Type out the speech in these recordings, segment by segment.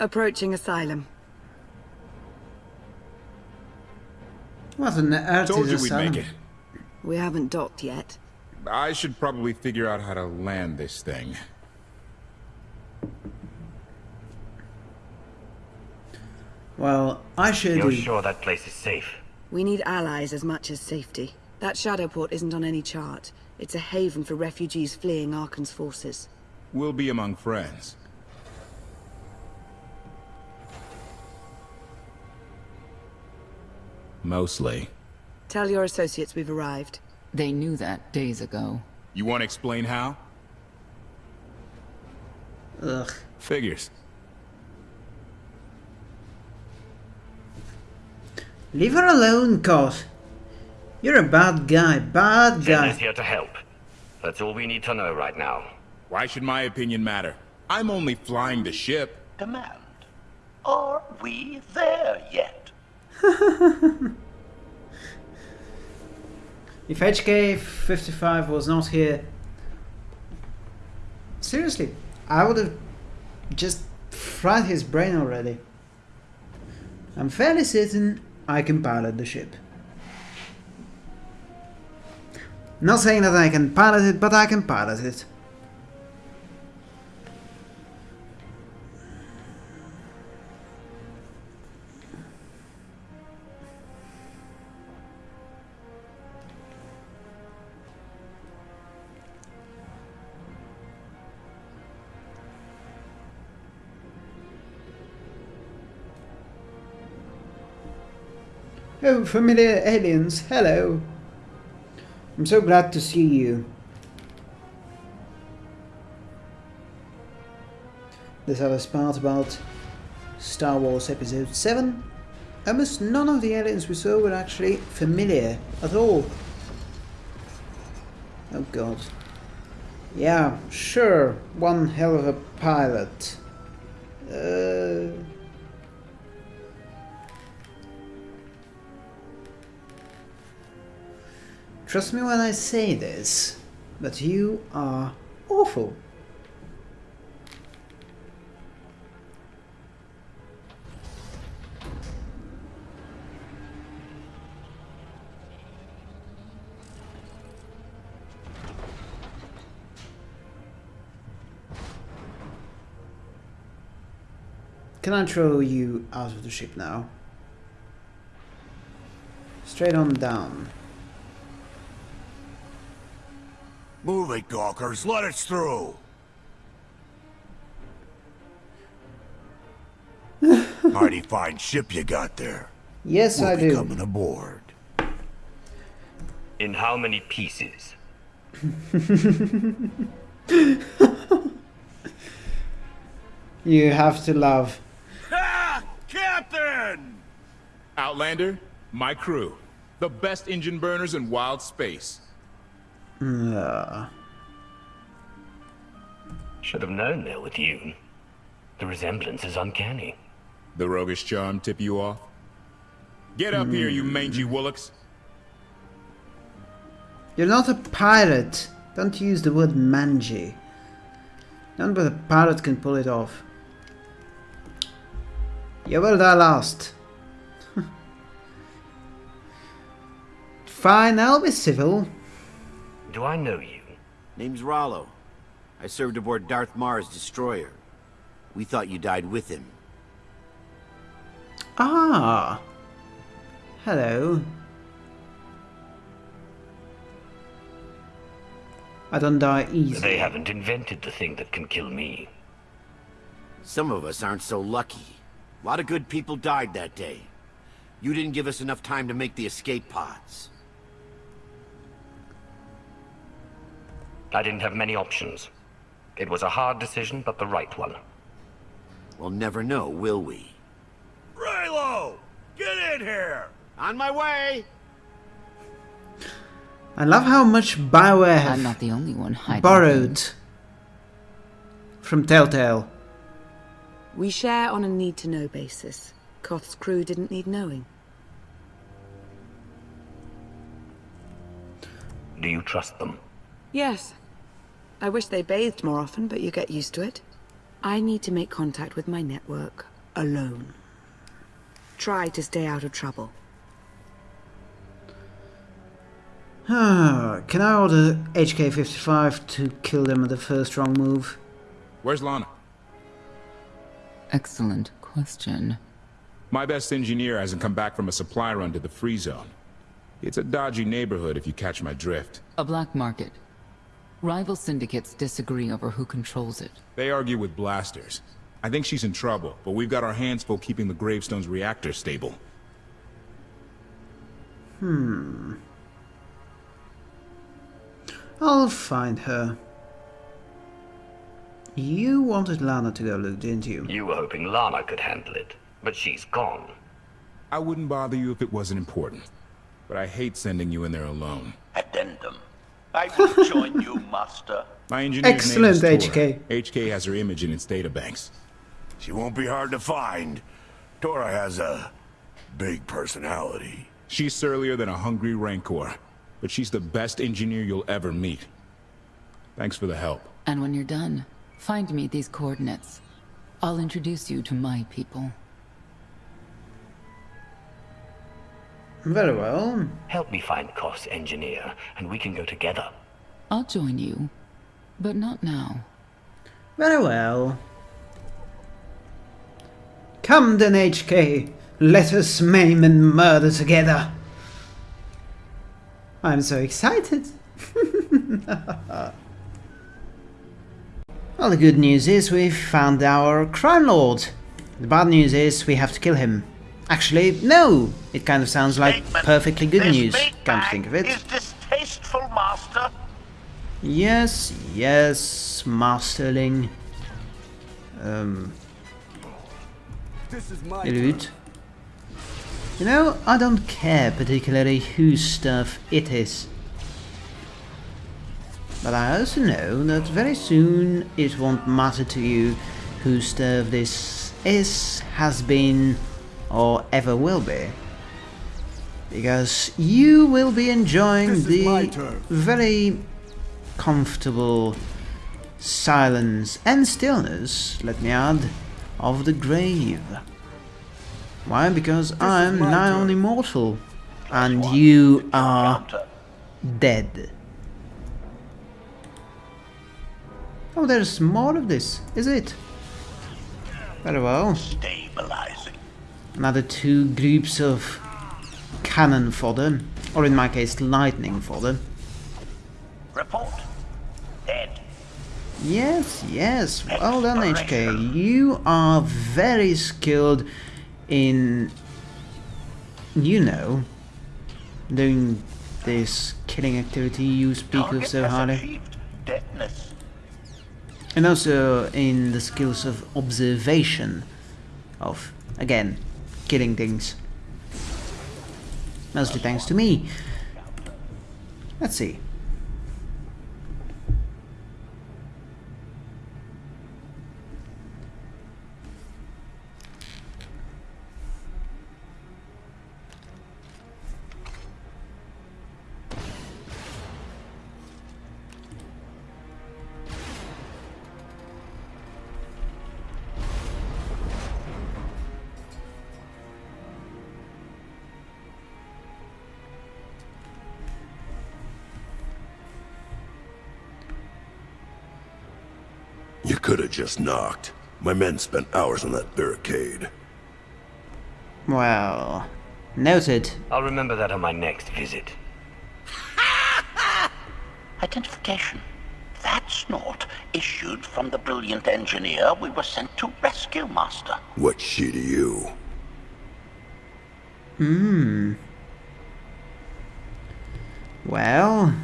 Approaching Asylum. What an earth Told is you a we'd make it. We haven't docked yet. I should probably figure out how to land this thing. Well, I should You're sure that place is safe? We need allies as much as safety. That Shadowport isn't on any chart. It's a haven for refugees fleeing Arcann's forces. We'll be among friends. Mostly. Tell your associates we've arrived. They knew that days ago. You want to explain how? Ugh. Figures. Leave her alone, Koth. You're a bad guy, bad Zen guy. is here to help. That's all we need to know right now. Why should my opinion matter? I'm only flying the ship. Command. Are we there yet? If HK55 was not here, seriously, I would have just fried his brain already. I'm fairly certain I can pilot the ship. Not saying that I can pilot it, but I can pilot it. Oh, familiar aliens, hello. I'm so glad to see you. This other part about Star Wars Episode 7. Almost none of the aliens we saw were actually familiar at all. Oh god. Yeah, sure, one hell of a pilot. Trust me when I say this, but you are awful. Can I throw you out of the ship now? Straight on down. Move it, Gawkers. Let us through. Mighty fine ship you got there. Yes, We'll I be do. coming aboard. In how many pieces? You have to love. Ah! Captain! Outlander, my crew. The best engine burners in wild space. Uh, Should have known they're with you. The resemblance is uncanny. The roguish charm tip you off? Get up here, you mangy woolocks. you're not a pirate. Don't use the word mangy. None but a pirate can pull it off. You will die last. Fine, I'll be civil. Do I know you? Name's Rollo. I served aboard Darth Marr's destroyer. We thought you died with him. Ah. Hello. I don't die easy. They haven't invented the thing that can kill me. Some of us aren't so lucky. A lot of good people died that day. You didn't give us enough time to make the escape pods. I didn't have many options. It was a hard decision, but the right one. We'll never know, will we? Raylo! Get in here! On my way! I love how much Bioware I'm not the only one borrowed from Telltale. We share on a need-to-know basis. Koth's crew didn't need knowing. Do you trust them? Yes. I wish they bathed more often, but you get used to it. I need to make contact with my network. alone. Try to stay out of trouble. Ah, Can I order HK-55 to kill them at the first wrong move? Where's Lana? Excellent question. My best engineer hasn't come back from a supply run to the free zone. It's a dodgy neighborhood if you catch my drift. A black market. Rival syndicates disagree over who controls it. They argue with blasters. I think she's in trouble, but we've got our hands full keeping the Gravestone's reactor stable. Hmm. I'll find her. You wanted Lana to go look, didn't you? You were hoping Lana could handle it, but she's gone. I wouldn't bother you if it wasn't important. But I hate sending you in there alone. Addendum. I will join you, Master. My engineer's Excellent, name is Tora. HK. HK has her image in its databanks. She won't be hard to find. Tora has a big personality. She's surlier than a hungry rancor, but she's the best engineer you'll ever meet. Thanks for the help. And when you're done, find me these coordinates. I'll introduce you to my people. Very well. Help me find Koth, engineer, and we can go together. I'll join you, but not now. Very well. Come then, HK. Let us maim and murder together. I'm so excited. well, the good news is we've found our crime lord. The bad news is we have to kill him. Actually, no! It kind of sounds like Statement. perfectly good This news, big come to think of it. Is distasteful, Master. Yes, yes, Masterling. Um, This is my Rude. You know, I don't care particularly whose stuff it is. But I also know that very soon it won't matter to you whose stuff this is, has been, or ever will be. Because you will be enjoying This the very comfortable silence and stillness, let me add, of the grave. Why? Because I'm my now turn. immortal, and you are dead. Oh, there's more of this, is it? Very well. Stabilizing. Another two groups of cannon fodder, or in my case, lightning fodder. Report. Dead. Yes, yes. Well done, HK. You are very skilled in, you know, doing this killing activity you speak of so highly. And also in the skills of observation of, again, killing things. Mostly thanks to me. Let's see. Just knocked. My men spent hours on that barricade. Well, noted. I'll remember that on my next visit. Identification. That's not issued from the brilliant engineer we were sent to rescue, Master. What's she to you? Hmm. Well,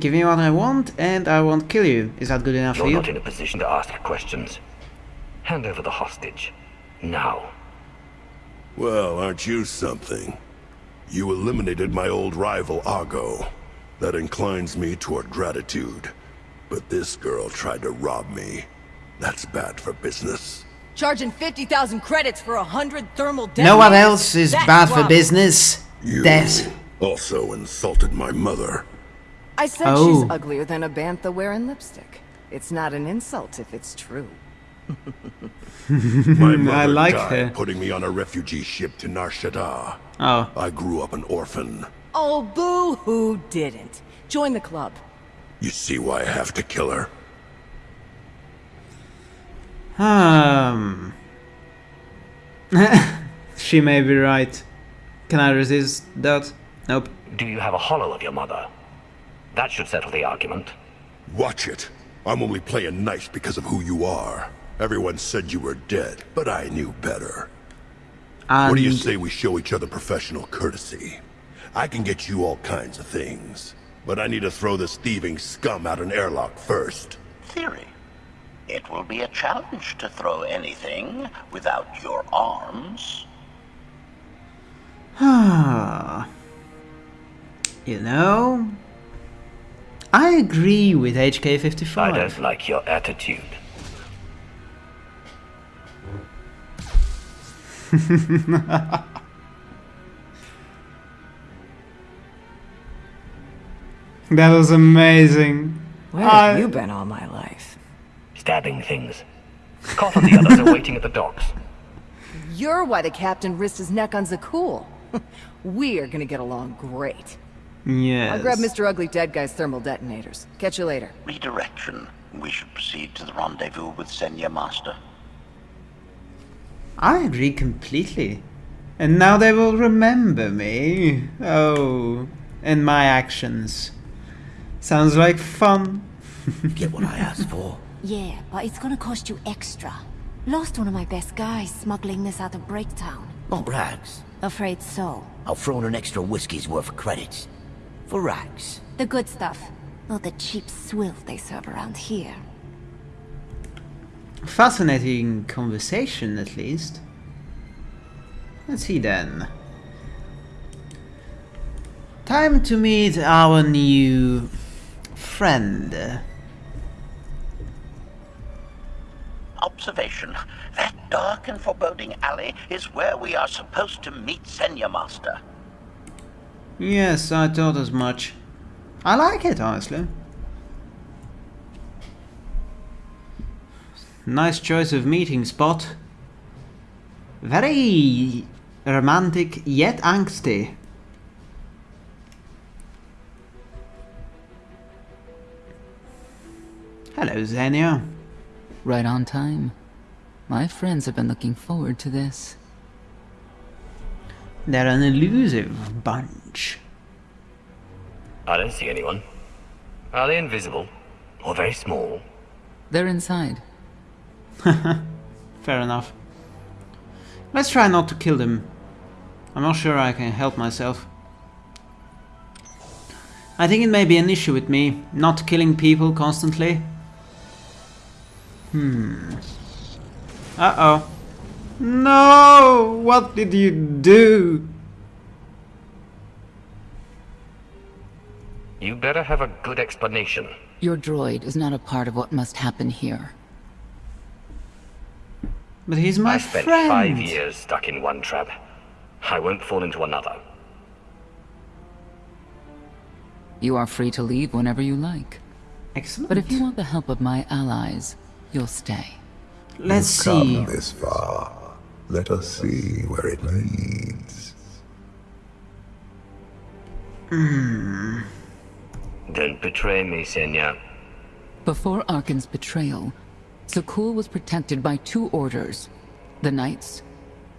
give me what I want and I won't kill you. Is that good enough for You're you? not in a position to ask questions. Hand over the hostage. Now. Well, aren't you something? You eliminated my old rival, Argo. That inclines me toward gratitude. But this girl tried to rob me. That's bad for business. Charging 50,000 credits for a hundred thermal deaths. No one else is That's bad for business. You Death. also insulted my mother. I said Oh. she's uglier than a bantha wearing lipstick. It's not an insult if it's true. My mother I like died her. putting me on a refugee ship to Nar Shaddaa. Oh, I grew up an orphan. Oh, boo who didn't. Join the club. You see why I have to kill her? um. she may be right. Can I resist that? Nope. Do you have a holo of your mother? That should settle the argument. Watch it. I'm only playing nice because of who you are. Everyone said you were dead, but I knew better. And What do you say we show each other professional courtesy? I can get you all kinds of things, but I need to throw this thieving scum out an airlock first. Theory. It will be a challenge to throw anything without your arms. you know, I agree with HK55. I don't like your attitude. That was amazing. Where I- have you been all my life? Stabbing things. Koth and the others are waiting at the docks. You're why the captain risked his neck on Zakuul. we are gonna get along great. Yes. I'll grab Mr. Ugly Dead Guy's thermal detonators. Catch you later. Redirection. We should proceed to the rendezvous with Senya Master. I agree completely. And now they will remember me. Oh, and my actions. Sounds like fun. Get what I asked for. Yeah, but it's gonna cost you extra. Lost one of my best guys smuggling this out of Breaktown. Want rags? Afraid so. I'll throw in an extra whiskey's worth of credits. For rags. The good stuff. Not the cheap swill they serve around here. Fascinating conversation, at least. Let's see then. Time to meet our new friend. Observation. That dark and foreboding alley is where we are supposed to meet Senya Master. Yes, I thought as much. I like it, honestly. Nice choice of meeting spot. Very romantic yet angsty. Hello, Senya. Right on time. My friends have been looking forward to this. They're an elusive bunch. I don't see anyone. Are they invisible? Or very small? They're inside. Fair enough. Let's try not to kill them. I'm not sure I can help myself. I think it may be an issue with me, not killing people constantly. Hmm. Uh-oh. No! What did you do? You better have a good explanation. Your droid is not a part of what must happen here. But he's my I spent friend. five years stuck in one trap. I won't fall into another. You are free to leave whenever you like. Excellent. But if you want the help of my allies, you'll stay. Let's You've see. come this far. Let us see where it leads. Hmm. Don't betray me, Senya. Before Arcann's betrayal, Zakuul was protected by two orders. The Knights,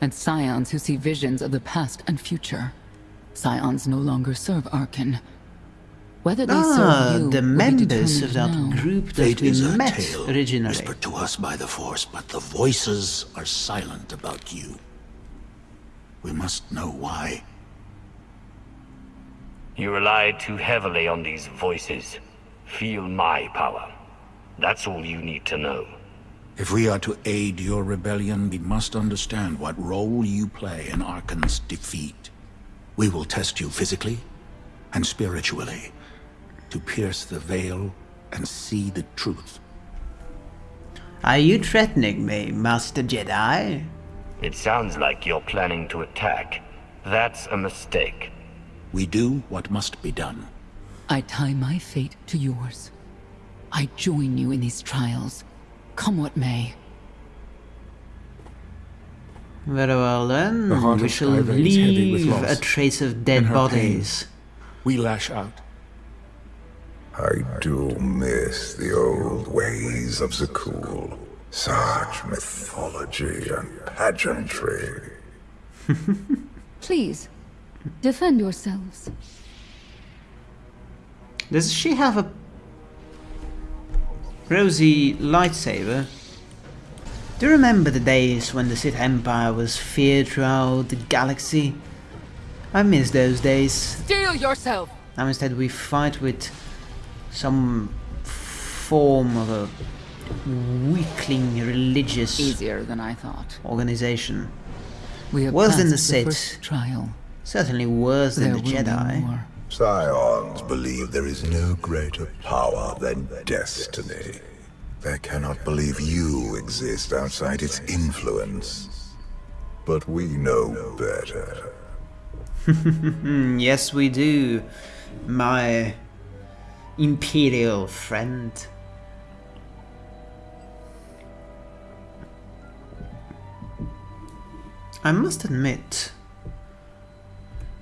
and Scions who see visions of the past and future. Scions no longer serve Arcann. Whether they Ah, serve you the members of that now. group that Fate we is a met tale originally. whispered to us by the Force, but the voices are silent about you. We must know why. You relied too heavily on these voices. Feel my power. That's all you need to know. If we are to aid your rebellion, we must understand what role you play in Arcann's defeat. We will test you physically and spiritually to pierce the veil and see the truth. Are you threatening me, Master Jedi? It sounds like you're planning to attack. That's a mistake. We do what must be done. I tie my fate to yours. I join you in these trials, come what may. Very well then. The heart we shall is heavy with leave loss. a trace of dead her bodies. We lash out. I do miss the old ways of Zakuul. Such mythology and pageantry. Please, defend yourselves. Does she have a rosy lightsaber? Do you remember the days when the Sith Empire was feared throughout the galaxy? I miss those days. Steel yourself! Now instead we fight with some form of a weakling religious Easier than I thought. organization. We have worse than the passed the Sith. trial. Certainly worse than the Jedi. more. Scions believe there is no greater power than destiny. They cannot believe you exist outside its influence. But we know better. Yes, we do, my imperial friend. I must admit,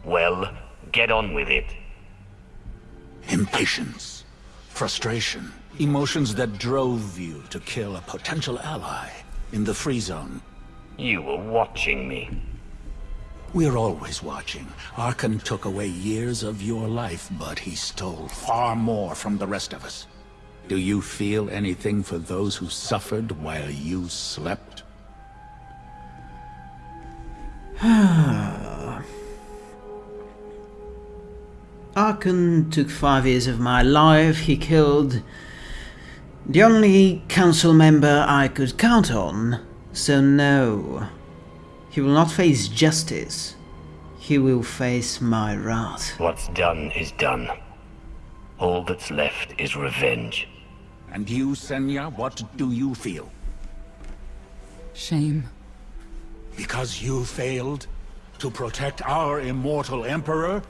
Well, get on with it. Impatience, frustration, emotions that drove you to kill a potential ally in the free zone. You were watching me. We're always watching. Arcann took away years of your life, but he stole far more from the rest of us. Do you feel anything for those who suffered while you slept? Arcann took five years of my life. He killed the only council member I could count on. So no, he will not face justice. He will face my wrath. What's done is done. All that's left is revenge. And you, Senya, what do you feel? Shame. Because you failed to protect our immortal Emperor?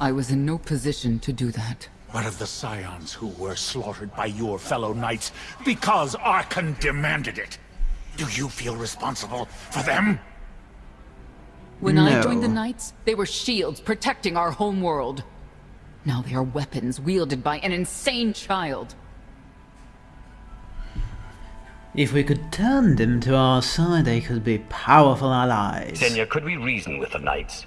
I was in no position to do that. What of the Scions who were slaughtered by your fellow knights because Arcann demanded it? Do you feel responsible for them? When I joined the Knights, they were shields protecting our home world. Now they are weapons wielded by an insane child. If we could turn them to our side, they could be powerful allies. Senya, could we reason with the knights?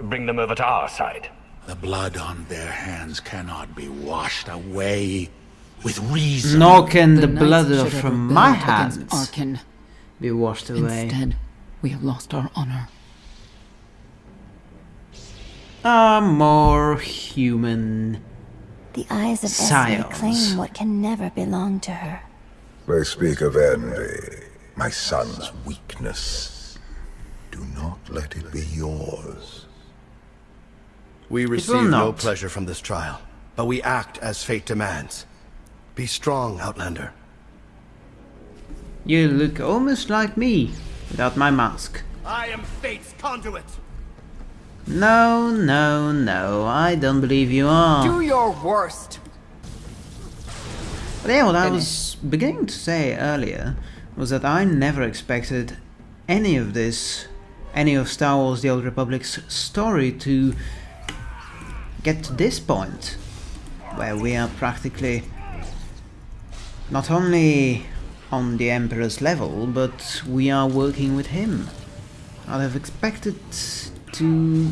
Bring them over to our side. The blood on their hands cannot be washed away with reason. Nor can the, Knights blood should of- have from my hands Arcann. be washed away. Instead, we have lost our honor. A more human The eyes of Esme claim what can never belong to her. They speak of envy, my son's weakness. Do not let it be yours. We receive no pleasure from this trial, but we act as fate demands. Be strong, Outlander. You look almost like me, without my mask. I am fate's conduit. No, no, no, I don't believe you are. Do your worst. But yeah, what I was beginning to say earlier was that I never expected any of this, any of Star Wars The Old Republic's story to get to this point, where we are practically not only on the Emperor's level, but we are working with him. I'd have expected to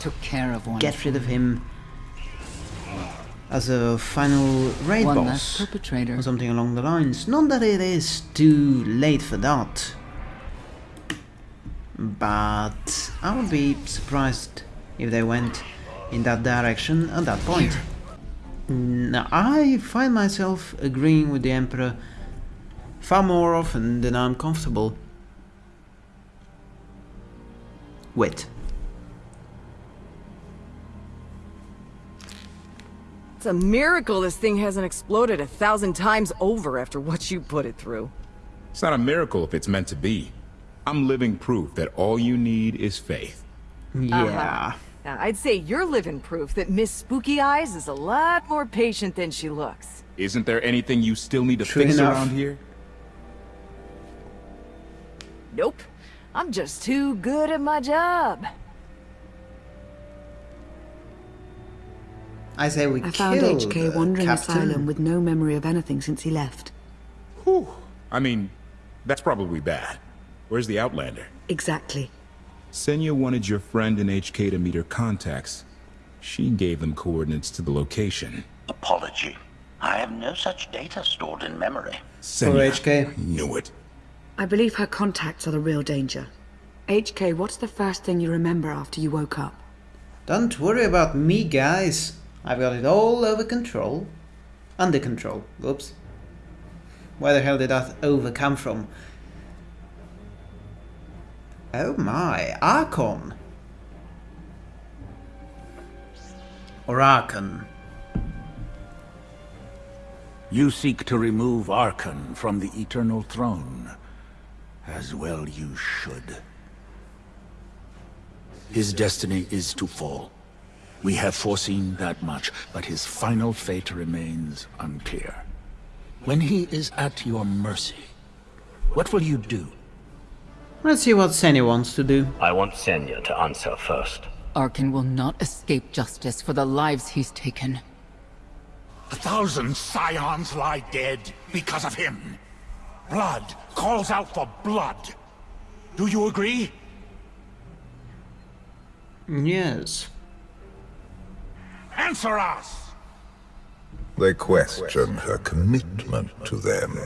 Took care of one. get rid of him as a final raid One boss perpetrator. or something along the lines. Not that it is too late for that, but I would be surprised if they went in that direction at that point. Now, I find myself agreeing with the Emperor far more often than I'm comfortable with. It's a miracle this thing hasn't exploded a thousand times over after what you put it through. It's not a miracle if it's meant to be. I'm living proof that all you need is faith. Yeah. Uh-huh. Now, I'd say you're living proof that Miss Spooky Eyes is a lot more patient than she looks. Isn't there anything you still need to True fix enough. around here? Nope. I'm just too good at my job. I say we I found HK the wandering captain. asylum with no memory of anything since he left. Whew. I mean, that's probably bad. Where's the Outlander? Exactly. Senya wanted your friend in HK to meet her contacts. She gave them coordinates to the location. Apology. I have no such data stored in memory. Senya. HK. Knew it. I believe her contacts are the real danger. HK, what's the first thing you remember after you woke up? Don't worry about me, guys. I've got it all over control. Under control. Oops. Where the hell did that over come from? Oh my, Archon. Or Archon. You seek to remove Arcann from the Eternal Throne. As well you should. His destiny is to fall. We have foreseen that much, but his final fate remains unclear. When he is at your mercy, what will you do? Let's see what Senya wants to do. I want Senya to answer first. Arcann will not escape justice for the lives he's taken. A thousand scions lie dead because of him. Blood calls out for blood. Do you agree? Yes. Answer us! They question her commitment to them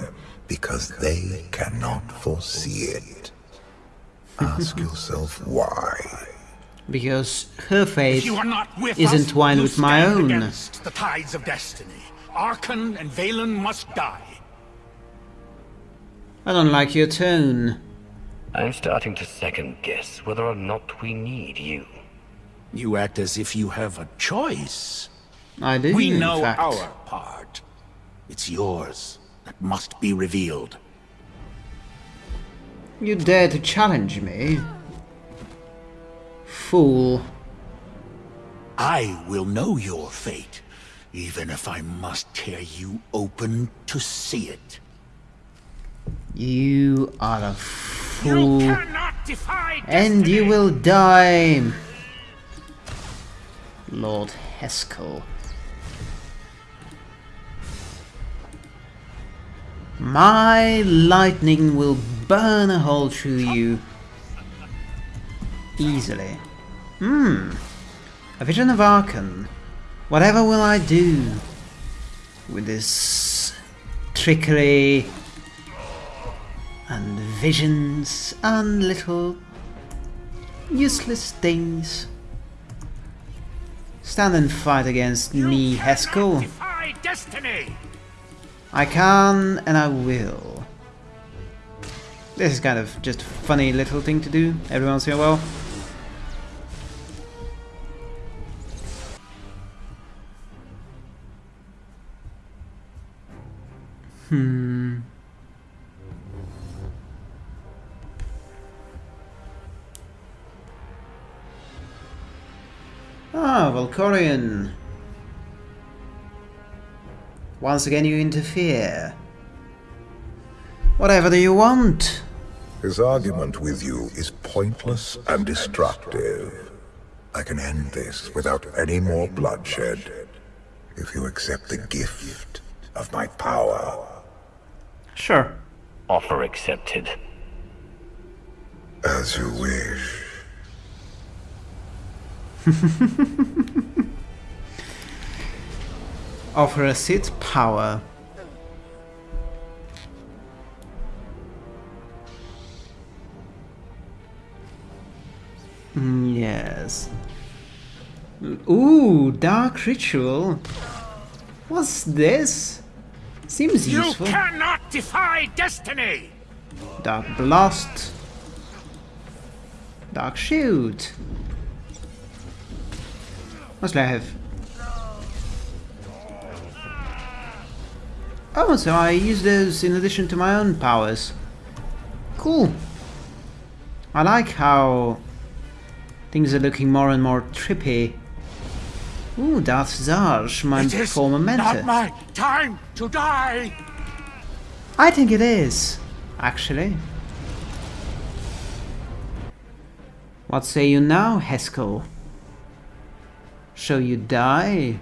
because they cannot foresee it. Ask yourself why. Because her fate If you are not with is us, entwined you with my stand own. against the tides of destiny. Arcann and Vaylin must die. I don't like your tone. I'm starting to second guess whether or not we need you. You act as if you have a choice. I do, We in know fact. our part. It's yours that must be revealed. You dare to challenge me? Fool. I will know your fate, even if I must tear you open to see it. You are a fool. cannot defy And you will die. Lord Heskal. My lightning will burn a hole through you. Easily. Hmm. A vision of Arcann. Whatever will I do with this trickery and visions and little useless things? Stand and fight against me, Heskal. Defy destiny! I can and I will. This is kind of just a funny little thing to do every once in a while. Hmm. Ah, Valkorion. Once again you interfere. Whatever do you want? His argument with you is pointless and destructive. I can end this without any more bloodshed. If you accept the gift of my power. Sure. Offer accepted. As you wish. Offer a seat power. Mm, yes. Ooh, dark ritual. What's this? Seems You useful. You cannot defy destiny! Dark blast. Dark shield. What do I have? Oh, so I use those in addition to my own powers. Cool. I like how things are looking more and more trippy. Ooh, Darth Zash, my It is former mentor. not my time to die! I think it is, actually. What say you now, Heskal? Shall you die?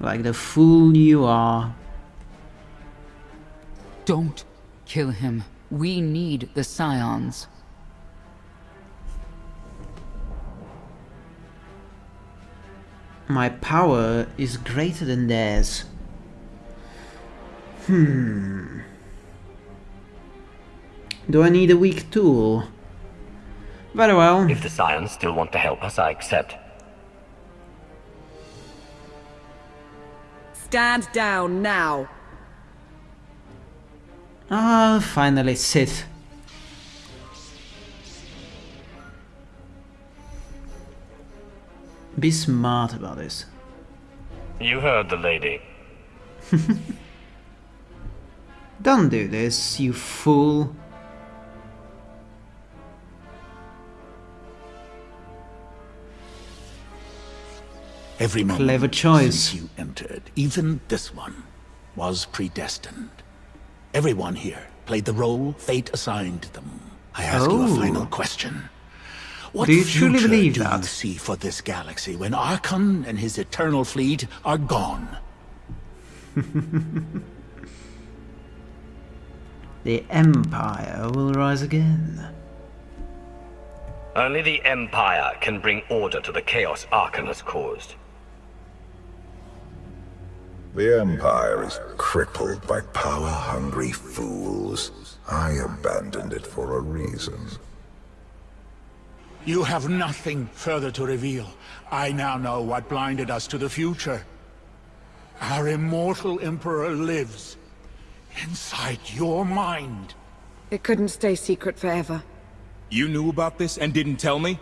Like the fool you are. Don't kill him. We need the Scions. My power is greater than theirs. Hmm. Do I need a weak tool? Very well. If the Scions still want to help us, I accept. Stand down now. Ah, finally sit. Be smart about this. You heard the lady. Don't do this, you fool. Every moment Clever choice. since you entered, even this one, was predestined. Everyone here played the role fate assigned them. I ask you a Oh. final question. What Do you truly future believe do you see for this galaxy when Arcann and his eternal fleet are gone? The Empire will rise again. Only the Empire can bring order to the chaos Arcann has caused. The Empire is crippled by power-hungry fools. I abandoned it for a reason. You have nothing further to reveal. I now know what blinded us to the future. Our immortal Emperor lives inside your mind. It couldn't stay secret forever. You knew about this and didn't tell me?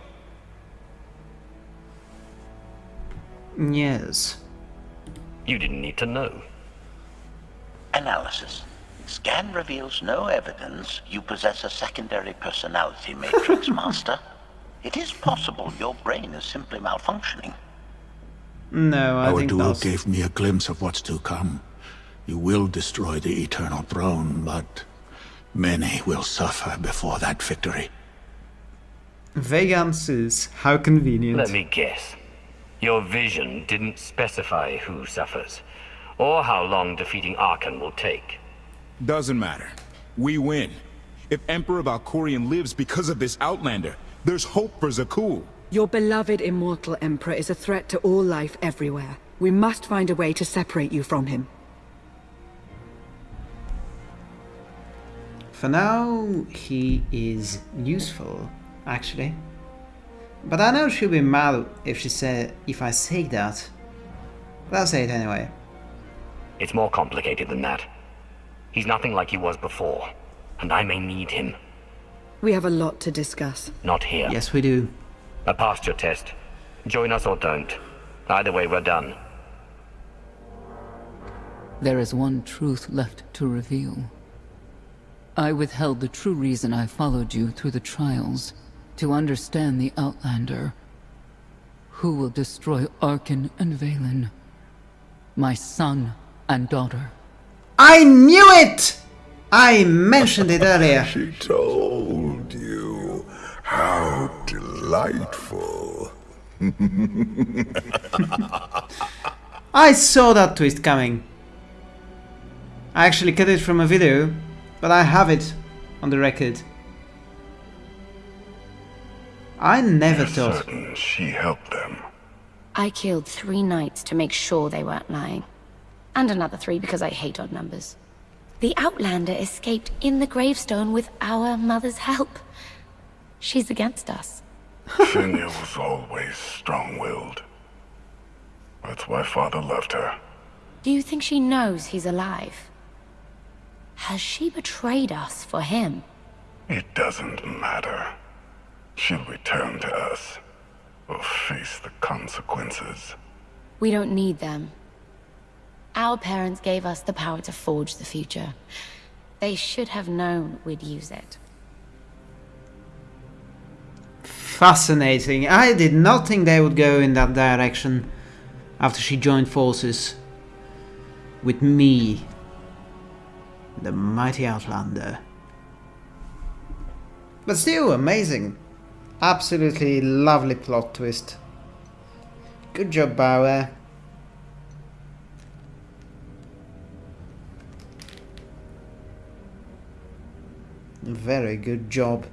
Yes. You didn't need to know. Analysis. Scan reveals no evidence you possess a secondary personality matrix, Master. It is possible your brain is simply malfunctioning. No, I Our think duel that's... gave me a glimpse of what's to come. You will destroy the Eternal Throne, but many will suffer before that victory. Vague answers. How convenient. Let me guess. Your vision didn't specify who suffers, or how long defeating Arcann will take. Doesn't matter. We win. If Emperor Valkorion lives because of this Outlander, there's hope for Zakuul. Your beloved immortal Emperor is a threat to all life everywhere. We must find a way to separate you from him. For now, he is useful, actually. But I know she'll be mad if she say if I say that. But I'll say it anyway. It's more complicated than that. He's nothing like he was before, and I may need him. We have a lot to discuss. Not here. Yes, we do. I passed your test. Join us or don't. Either way, we're done. There is one truth left to reveal. I withheld the true reason I followed you through the trials, to understand the Outlander. Who will destroy Arcann and Vaylin? My son and daughter. I knew it! I mentioned it earlier. She told you. How delightful. I saw that twist coming. I actually cut it from a video, but I have it on the record. I never You're thought. certain she helped them. I killed three knights to make sure they weren't lying. And another three because I hate odd numbers. The Outlander escaped in the gravestone with our mother's help. She's against us. Senya was always strong-willed. That's why father loved her. Do you think she knows he's alive? Has she betrayed us for him? It doesn't matter. She'll return to us. Or face the consequences. We don't need them. Our parents gave us the power to forge the future. They should have known we'd use it. Fascinating. I did not think they would go in that direction after she joined forces with me, the mighty Outlander. But still, amazing. Absolutely lovely plot twist. Good job, BioWare. Very good job.